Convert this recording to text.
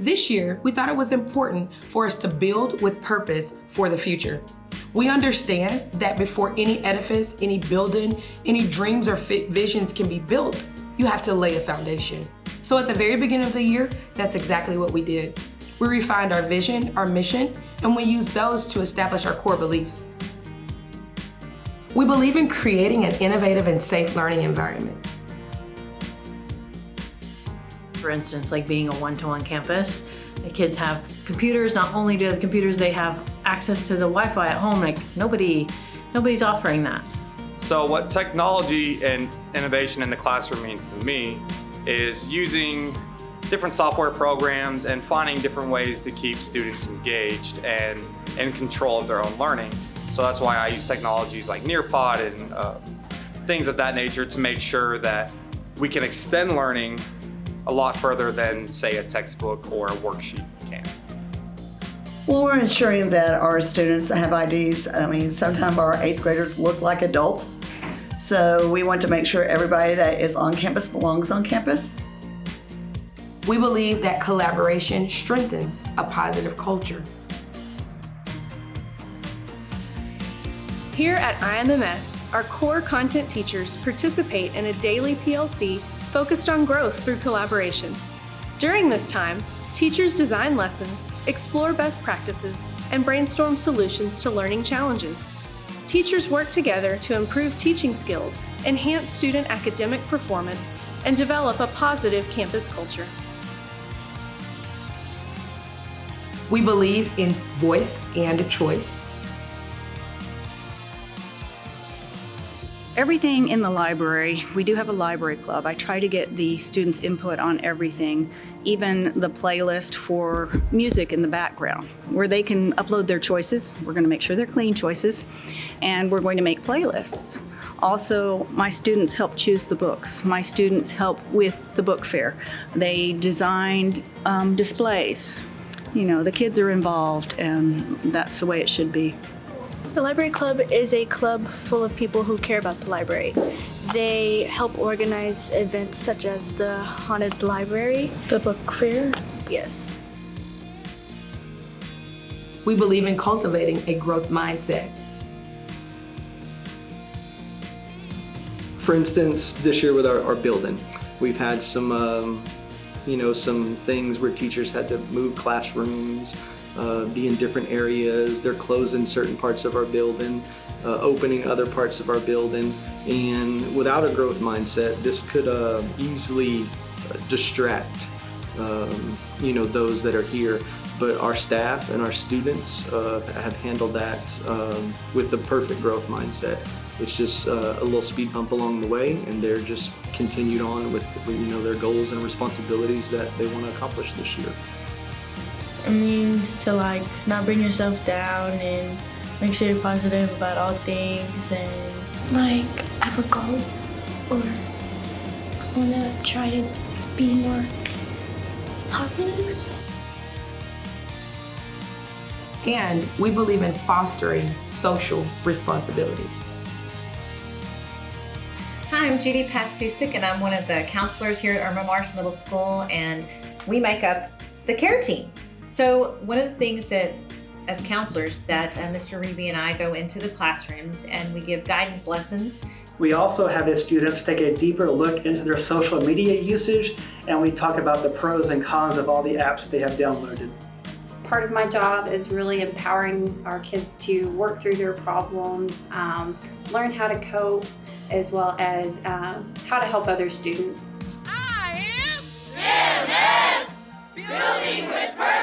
This year, we thought it was important for us to build with purpose for the future. We understand that before any edifice, any building, any dreams or visions can be built, you have to lay a foundation. So at the very beginning of the year, that's exactly what we did. We refined our vision, our mission, and we used those to establish our core beliefs. We believe in creating an innovative and safe learning environment. For instance, like being a one-to-one -one campus, the kids have computers. Not only do they have computers, they have access to the Wi-Fi at home. Like nobody, nobody's offering that. So what technology and innovation in the classroom means to me is using different software programs and finding different ways to keep students engaged and in control of their own learning. So that's why I use technologies like Nearpod and uh, things of that nature to make sure that we can extend learning a lot further than say a textbook or a worksheet can. Well, we're ensuring that our students have IDs. I mean, sometimes our eighth graders look like adults. So we want to make sure everybody that is on campus belongs on campus. We believe that collaboration strengthens a positive culture. Here at IMMS, our core content teachers participate in a daily PLC focused on growth through collaboration. During this time, teachers design lessons, explore best practices, and brainstorm solutions to learning challenges. Teachers work together to improve teaching skills, enhance student academic performance, and develop a positive campus culture. We believe in voice and choice. Everything in the library, we do have a library club. I try to get the students' input on everything, even the playlist for music in the background, where they can upload their choices. We're going to make sure they're clean choices, and we're going to make playlists. Also, my students help choose the books. My students help with the book fair. They designed um, displays you know, the kids are involved and that's the way it should be. The Library Club is a club full of people who care about the library. They help organize events such as the Haunted Library. The book fair? Yes. We believe in cultivating a growth mindset. For instance, this year with our, our building, we've had some um, you know, some things where teachers had to move classrooms, uh, be in different areas. They're closing certain parts of our building, uh, opening other parts of our building. And without a growth mindset, this could uh, easily uh, distract, um, you know, those that are here. But our staff and our students uh, have handled that um, with the perfect growth mindset. It's just uh, a little speed bump along the way, and they're just continued on with you know their goals and responsibilities that they want to accomplish this year. It means to like not bring yourself down and make sure you're positive about all things and like have a goal or want to try to be more positive. And we believe in fostering social responsibility. Hi, I'm Judy Pastusik, and I'm one of the counselors here at Irma Marsh Middle School, and we make up the care team. So one of the things that, as counselors, that uh, Mr. Reeby and I go into the classrooms and we give guidance lessons. We also have the students take a deeper look into their social media usage, and we talk about the pros and cons of all the apps that they have downloaded part of my job is really empowering our kids to work through their problems, um, learn how to cope, as well as um, how to help other students. I am MS, building with purpose.